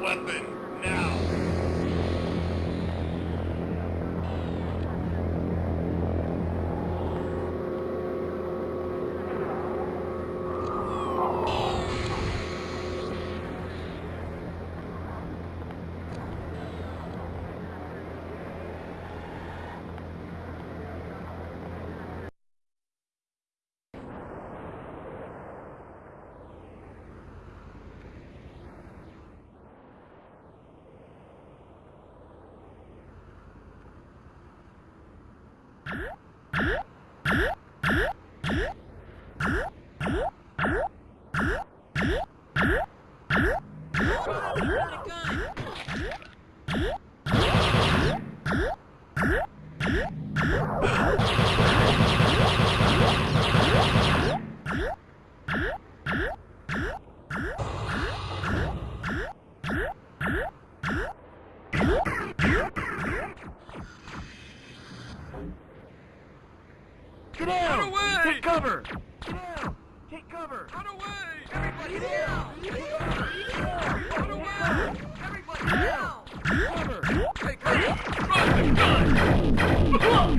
weapon, now! Huh? Cover! Take cover! Gun! Run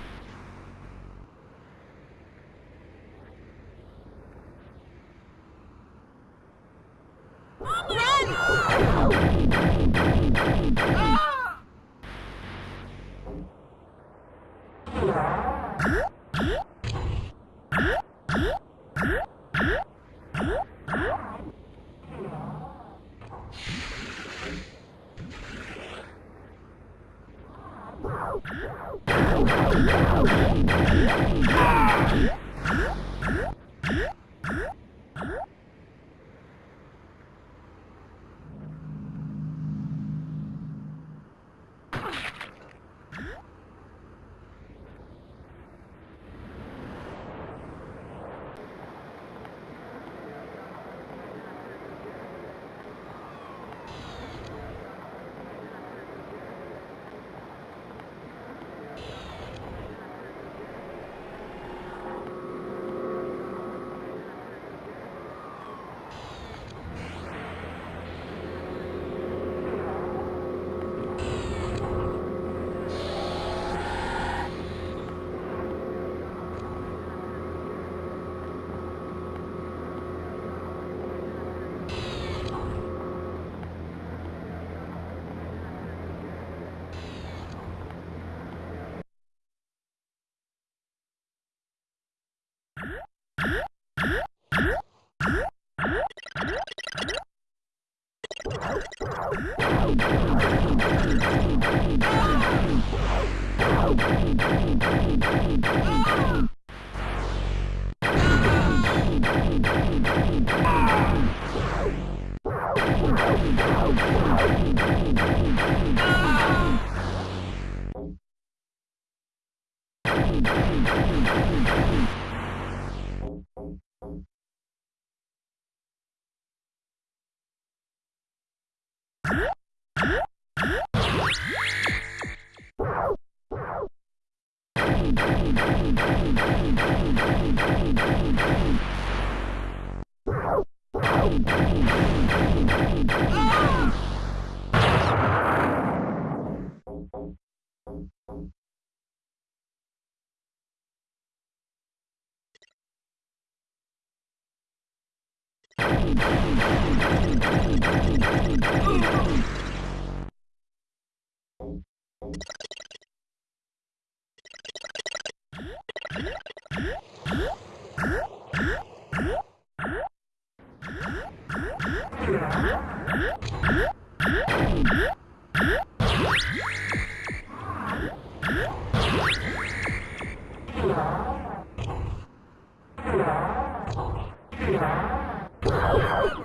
Oh, Oh! Huh? Moron.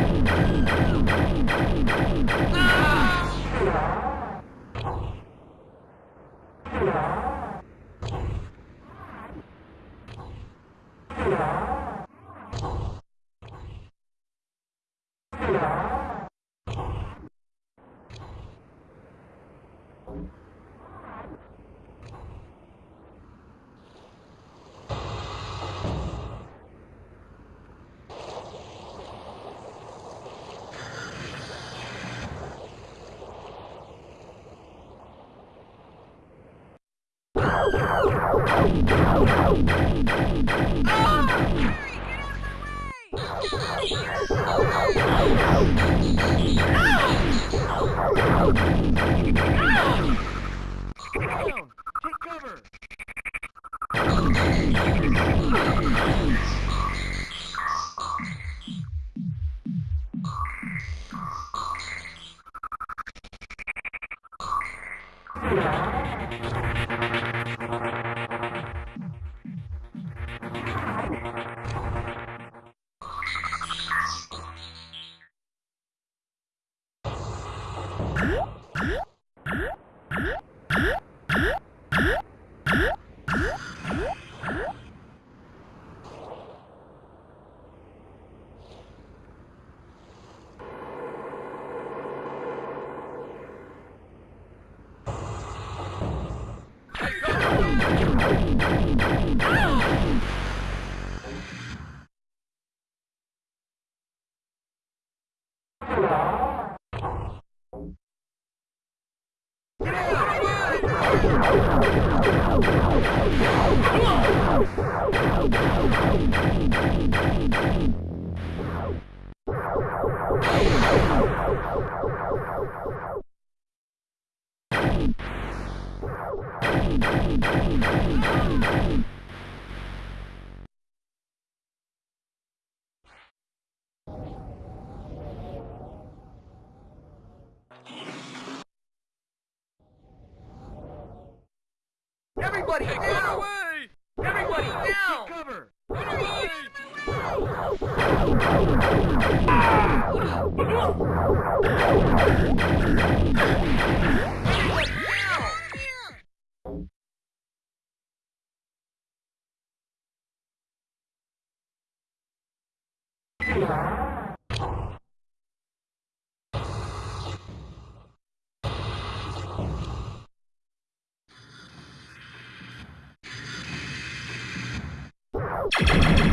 嗯嗯嗯嗯嗯嗯嗯 Get Take cover! Boom, boom. Everybody hey, down! Away! Everybody down! Get cover! Get away! Everybody! you